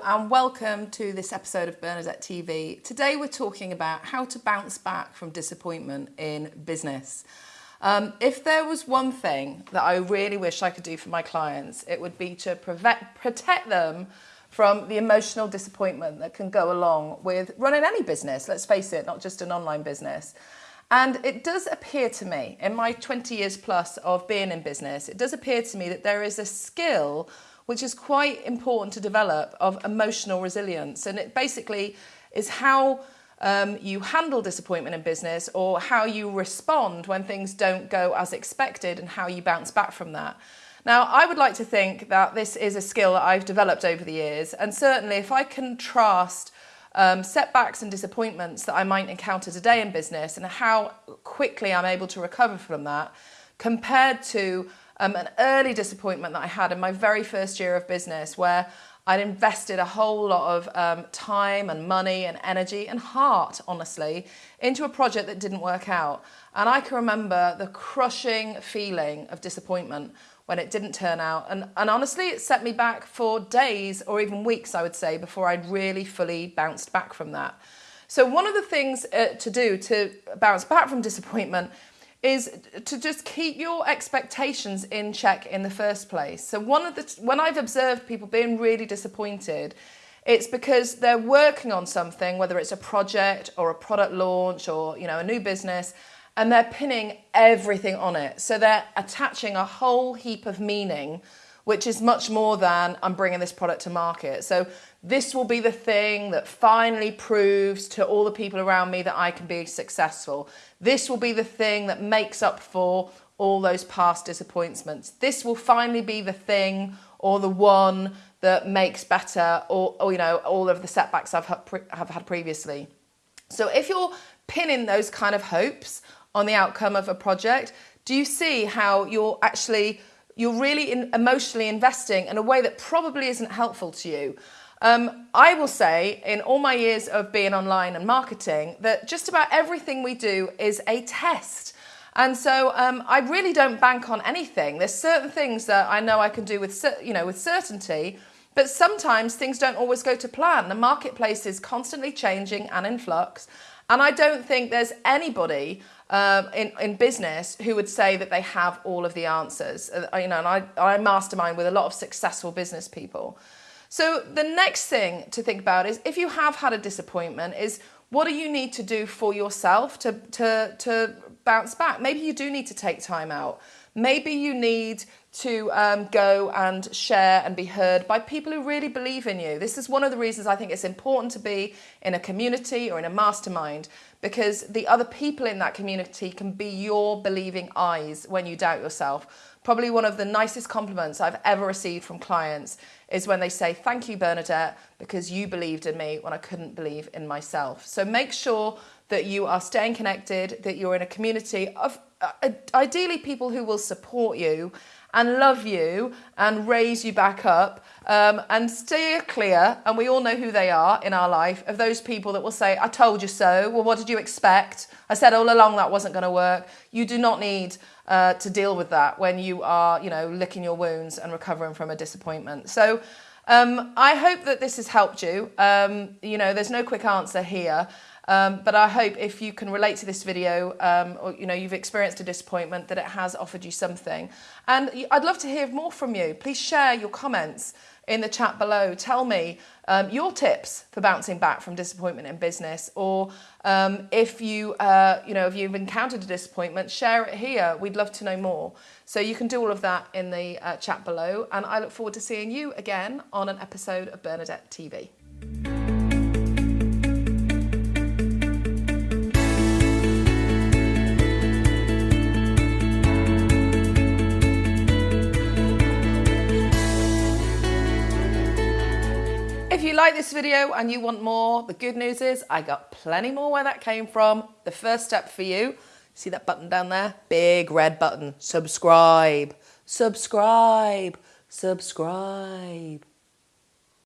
and welcome to this episode of Bernadette TV. Today we're talking about how to bounce back from disappointment in business. Um, if there was one thing that I really wish I could do for my clients, it would be to protect them from the emotional disappointment that can go along with running any business, let's face it, not just an online business. And it does appear to me, in my 20 years plus of being in business, it does appear to me that there is a skill which is quite important to develop of emotional resilience. And it basically is how um, you handle disappointment in business or how you respond when things don't go as expected and how you bounce back from that. Now, I would like to think that this is a skill that I've developed over the years. And certainly if I contrast um, setbacks and disappointments that I might encounter today in business and how quickly I'm able to recover from that compared to um, an early disappointment that I had in my very first year of business where I'd invested a whole lot of um, time and money and energy and heart, honestly, into a project that didn't work out. And I can remember the crushing feeling of disappointment when it didn't turn out. And, and honestly, it set me back for days or even weeks, I would say, before I'd really fully bounced back from that. So one of the things uh, to do to bounce back from disappointment is to just keep your expectations in check in the first place. So one of the when I've observed people being really disappointed, it's because they're working on something, whether it's a project or a product launch or you know a new business, and they're pinning everything on it. So they're attaching a whole heap of meaning which is much more than I'm bringing this product to market. So this will be the thing that finally proves to all the people around me that I can be successful. This will be the thing that makes up for all those past disappointments. This will finally be the thing or the one that makes better or, or you know all of the setbacks I've had, have had previously. So if you're pinning those kind of hopes on the outcome of a project, do you see how you're actually you're really in, emotionally investing in a way that probably isn't helpful to you. Um, I will say, in all my years of being online and marketing, that just about everything we do is a test. And so um, I really don't bank on anything. There's certain things that I know I can do with, you know, with certainty, but sometimes things don't always go to plan. The marketplace is constantly changing and in flux. And I don't think there's anybody um, in, in business who would say that they have all of the answers. Uh, you know, and I, I mastermind with a lot of successful business people. So the next thing to think about is if you have had a disappointment is what do you need to do for yourself to, to, to bounce back? Maybe you do need to take time out. Maybe you need to um, go and share and be heard by people who really believe in you. This is one of the reasons I think it's important to be in a community or in a mastermind because the other people in that community can be your believing eyes when you doubt yourself. Probably one of the nicest compliments I've ever received from clients is when they say, thank you, Bernadette, because you believed in me when I couldn't believe in myself. So make sure that you are staying connected, that you're in a community of uh, ideally people who will support you and love you and raise you back up um, and steer clear, and we all know who they are in our life, of those people that will say, I told you so. Well, what did you expect? I said all along that wasn't going to work. You do not need uh, to deal with that when you are, you know, licking your wounds and recovering from a disappointment. So um, I hope that this has helped you. Um, you know, there's no quick answer here. Um, but I hope if you can relate to this video um, or you know you've experienced a disappointment that it has offered you something. And I'd love to hear more from you. Please share your comments in the chat below. Tell me um, your tips for bouncing back from disappointment in business or um, if you uh, you know if you've encountered a disappointment share it here we'd love to know more so you can do all of that in the uh, chat below and I look forward to seeing you again on an episode of Bernadette TV. Like this video and you want more, the good news is I got plenty more where that came from. The first step for you, see that button down there? Big red button, subscribe, subscribe, subscribe.